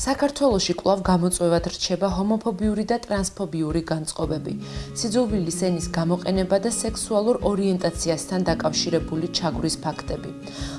საქართველოში კვლავ გამოწვევად რჩება ჰომოფობიური და ტრანსფობიური განწყობები. სიძულვილის ენის გამოყენება და სექსუალურ ორიენტაციასთან დაკავშირებული ჩაგვრის ფაქტები.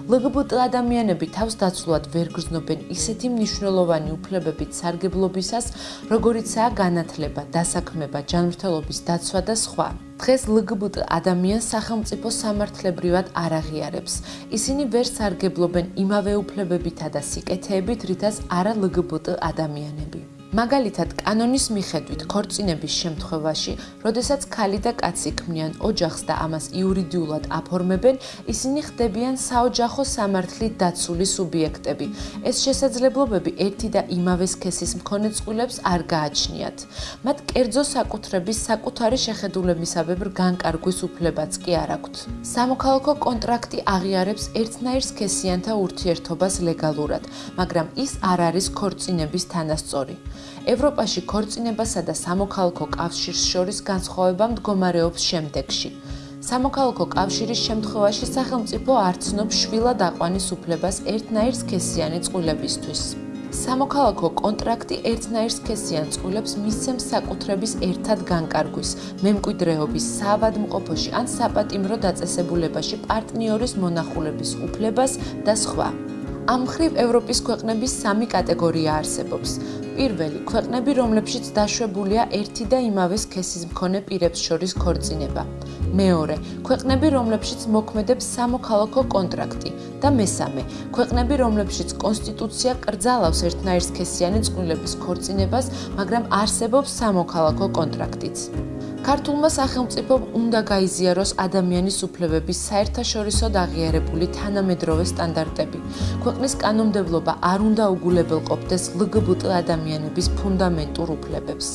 LGBT ადამიანები თავს დაცულად ვერ გრძნობენ ისეთი მნიშვნელოვანი უფლებებით სარგებლობისას, როგორიცაა განათლება, დასაქმება, ჯანმრთელობის დაცვა და სხვა. დღეს LGBT ადამიანს სახელმწიფო სამართლებრივად არ აღიარებს. ისინი ვერ სარგებლობენ იმავე უფლებებითა და სიკეთეებით, რითაც არა LGBT ადამიანები. მაგალითად, კანონის მიხედვით, ქორწინების შემთხვევაში, როდესაც ქალი და კაცი ქმნიან ოჯახს და ამას იურიდიულად აფორმებენ, ისინი ხდებიან საოჯახო სამართლით დაცული სუბიექტები. ეს შესაძლებლობები ერთი და იმავე სქესის მქონე წყვილებს არ გააჩნიათ. მათ კერძო საკუთრების საკუთარი შეხედულებისაბებ განკარგვის უფლებაც კი არ აქვთ. სამოქალაქო კონტრაქტი აღიარებს ერთნაირ სქესიანთა ურთიერთობას ლეგალურად, მაგრამ ის არ არის ქორწინების თანასწორი. ევროპაში ქორწინებასა და სამოქალაქო კავშირს შორის განსხვავება მდგომარეობს შემდეგში. სამოქალაქო კავშირის შემთხვევაში სახელმწიფო არ ცნობს შვილად აყვანის უფლებას ერთნაირ სქესიანი წყვილებისთვის. სამოქალაქო კონტრაქტი ერთნაირ სქესიან წყვილებს მისცემს საკუთრების ერთად განკარგვის, მემკვიდრეობის, საავადმყოფოში ან საპატიმრო დაწესებულებაში პარტნიორის მონახულების უფლებას და სხვა. ამ ხრივ ევროპის ქვეყნების სამი კატეგორია არსებობს. პირველი ქვეყნები, რომლებშიც დაშვებულია ერთი და იმავე სქესის მქონე პირებს შორის ქორწინება. მეორე ქვეყნები, რომლებშიც მოქმედებს სამოქალაქო კონტრაქტი და მესამე ქვეყნები, რომლებშიც კონსტიტუცია კრძალავს ერთნაირ სქესიანი წყვილების ქორწინებას, მაგრამ არსებობს სამოქალაქო კონტრაქტიც. ქართულმა სახელმწიფომ უნდა გაიზიაროს ადამიანის უფლებების საერთაშორისო დაღიარებული თანამედროვე სტანდარტები. ქვეყნის კანონმდებლობა არ უნდა უგულებელყოფდეს ლგბტ ადამიანების ფუნდამენტურ უფლებებს.